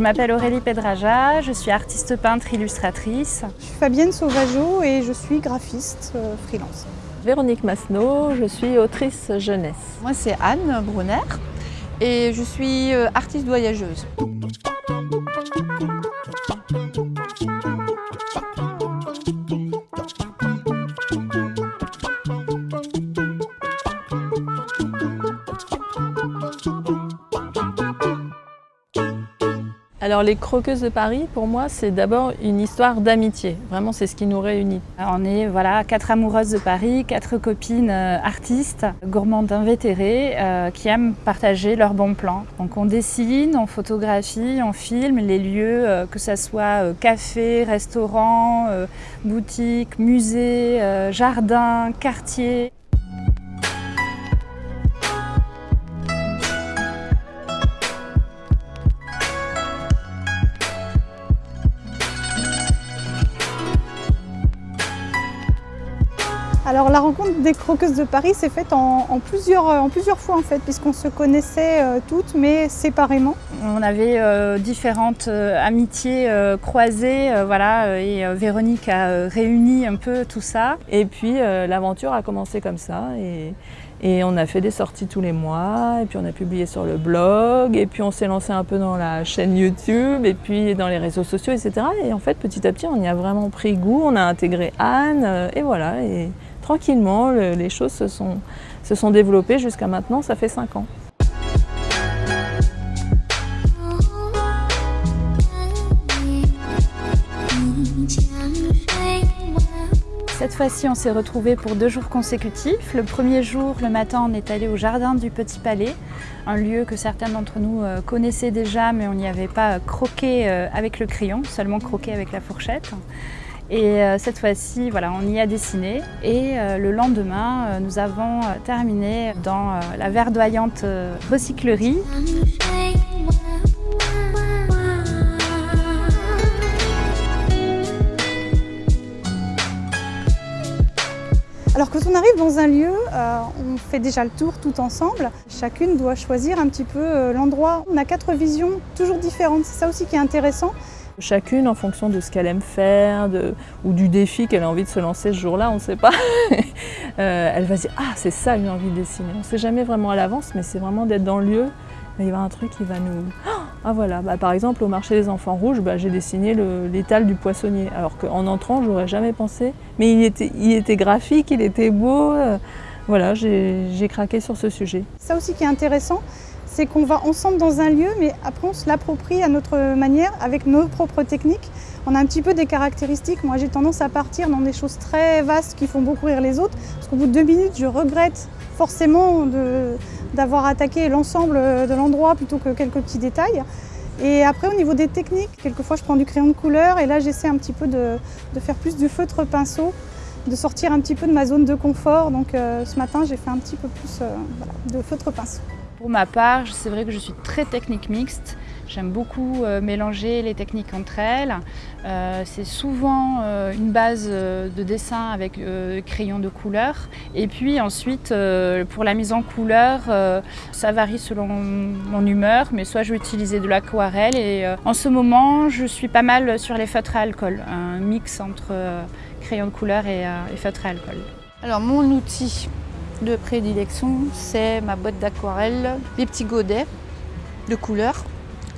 m'appelle Aurélie Pedraja, je suis artiste peintre illustratrice. Je suis Fabienne Sauvageau et je suis graphiste euh, freelance. Véronique Masneau, je suis autrice jeunesse. Moi c'est Anne Brunner et je suis euh, artiste voyageuse. Alors les Croqueuses de Paris, pour moi, c'est d'abord une histoire d'amitié. Vraiment, c'est ce qui nous réunit. On est voilà, quatre amoureuses de Paris, quatre copines euh, artistes, gourmandes invétérées, euh, qui aiment partager leurs bons plans. Donc on dessine, on photographie, on filme les lieux, euh, que ce soit café, restaurant, boutique, musée, jardin, quartier. Alors la rencontre des croqueuses de Paris s'est faite en, plusieurs, en plusieurs fois en fait, puisqu'on se connaissait euh, toutes mais séparément. On avait euh, différentes euh, amitiés croisées, voilà, et Véronique a réuni un peu tout ça. Et puis l'aventure a commencé comme ça. Et... Et on a fait des sorties tous les mois, et puis on a publié sur le blog, et puis on s'est lancé un peu dans la chaîne YouTube, et puis dans les réseaux sociaux, etc. Et en fait, petit à petit, on y a vraiment pris goût, on a intégré Anne, et voilà. Et tranquillement, les choses se sont, se sont développées jusqu'à maintenant, ça fait 5 ans. Cette fois-ci, on s'est retrouvés pour deux jours consécutifs. Le premier jour, le matin, on est allé au jardin du Petit Palais, un lieu que certains d'entre nous euh, connaissaient déjà, mais on n'y avait pas croqué euh, avec le crayon, seulement croqué avec la fourchette. Et euh, cette fois-ci, voilà, on y a dessiné. Et euh, le lendemain, euh, nous avons terminé dans la verdoyante recyclerie. Alors quand on arrive dans un lieu, on fait déjà le tour tout ensemble. Chacune doit choisir un petit peu l'endroit. On a quatre visions toujours différentes, c'est ça aussi qui est intéressant. Chacune en fonction de ce qu'elle aime faire ou du défi qu'elle a envie de se lancer ce jour-là, on ne sait pas. Euh, elle va se dire « Ah, c'est ça j'ai envie de dessiner ». On ne sait jamais vraiment à l'avance, mais c'est vraiment d'être dans le lieu. Il y avoir un truc qui va nous... Ah voilà, bah, par exemple au marché des enfants rouges, bah, j'ai dessiné l'étal du poissonnier. Alors qu'en entrant, je n'aurais jamais pensé. Mais il était, il était graphique, il était beau. Euh, voilà, j'ai craqué sur ce sujet. Ça aussi qui est intéressant, c'est qu'on va ensemble dans un lieu, mais après on se l'approprie à notre manière, avec nos propres techniques. On a un petit peu des caractéristiques. Moi, j'ai tendance à partir dans des choses très vastes qui font beaucoup rire les autres, parce qu'au bout de deux minutes, je regrette forcément d'avoir attaqué l'ensemble de l'endroit plutôt que quelques petits détails. Et après, au niveau des techniques, quelquefois, je prends du crayon de couleur et là, j'essaie un petit peu de, faire plus du feutre pinceau, de sortir un petit peu de ma zone de confort. Donc euh, ce matin, j'ai fait un petit peu plus euh, de feutre pinceau. Pour ma part, c'est vrai que je suis très technique mixte. J'aime beaucoup euh, mélanger les techniques entre elles. Euh, c'est souvent euh, une base de dessin avec crayon de couleur. Et puis ensuite, pour la mise en couleur, ça varie selon mon humeur, mais soit je vais utiliser de l'aquarelle. Et en ce moment, je suis pas mal sur les feutres à alcool, un mix entre crayon de couleur et, feutre à alcool. Alors mon outil, de prédilection, c'est ma boîte d'aquarelle, les petits godets de couleur.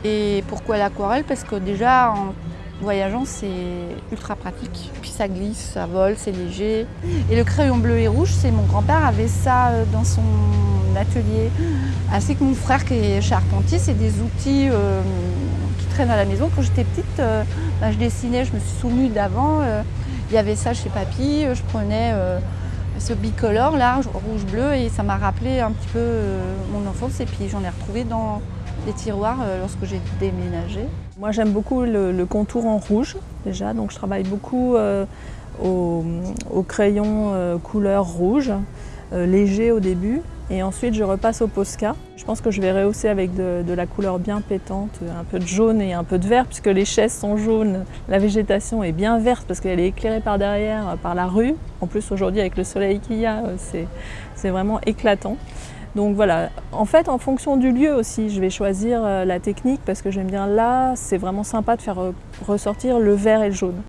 Et pourquoi l'aquarelle? Parce que déjà, en voyageant, c'est ultra pratique. Puis ça glisse, ça vole, c'est léger. Et le crayon bleu et rouge, c'est mon grand-père avait ça euh, dans son atelier. Ainsi que mon frère qui est charpentier, c'est des outils euh, qui traînent à la maison. Quand j'étais petite, euh, bah, je dessinais, je me suis souvenue d'avant. Il y avait ça chez papy, je prenais ce bicolore là, rouge-bleu, et ça m'a rappelé un petit peu euh, mon enfance et puis j'en ai retrouvé dans les tiroirs euh, lorsque j'ai déménagé. Moi j'aime beaucoup le, contour en rouge déjà, donc je travaille beaucoup euh, au, crayon couleur rouge, léger au début, et ensuite je repasse au Posca. Je pense que je vais rehausser avec de, la couleur bien pétante, un peu de jaune et un peu de vert, puisque les chaises sont jaunes, la végétation est bien verte parce qu'elle est éclairée par derrière, par la rue. En plus aujourd'hui avec le soleil qu'il y a, c'est vraiment éclatant. Donc voilà, en fait en fonction du lieu aussi, je vais choisir euh, la technique parce que je vais me dire là, c'est vraiment sympa de faire euh, ressortir le vert et le jaune.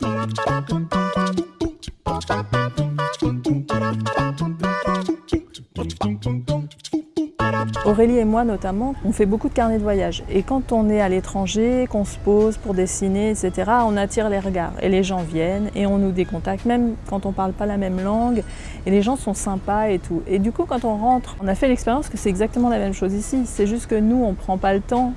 Aurélie et moi notamment, on fait beaucoup de carnets de voyage. Et quand on est à l'étranger, qu'on se pose pour dessiner, etc., on attire les regards. Et les gens viennent et on nous décontacte, même quand on ne parle pas la même langue. Et les gens sont sympas et tout. Et du coup, quand on rentre, on a fait l'expérience que c'est exactement la même chose ici. C'est juste que nous, on ne prend pas le temps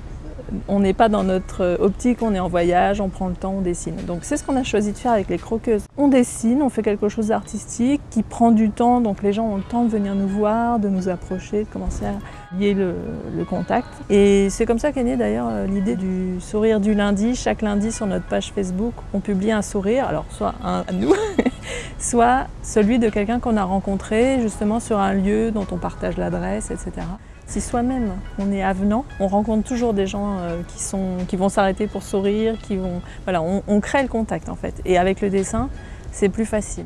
on n'est pas dans notre optique, on est en voyage, on prend le temps, on dessine. Donc c'est ce qu'on a choisi de faire avec les croqueuses. On dessine, on fait quelque chose d'artistique qui prend du temps, donc les gens ont le temps de venir nous voir, de nous approcher, de commencer à lier le, contact. Et c'est comme ça qu'est née d'ailleurs euh, l'idée du sourire du lundi. Chaque lundi sur notre page Facebook, on publie un sourire, alors soit un à nous, soit celui de quelqu'un qu'on a rencontré justement sur un lieu dont on partage l'adresse, etc. Si soi-même on est avenant, on rencontre toujours des gens euh, qui, vont s'arrêter pour sourire, qui vont, voilà, on crée le contact en fait. Et avec le dessin, c'est plus facile.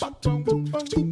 bum, bum, bum, bum, bum.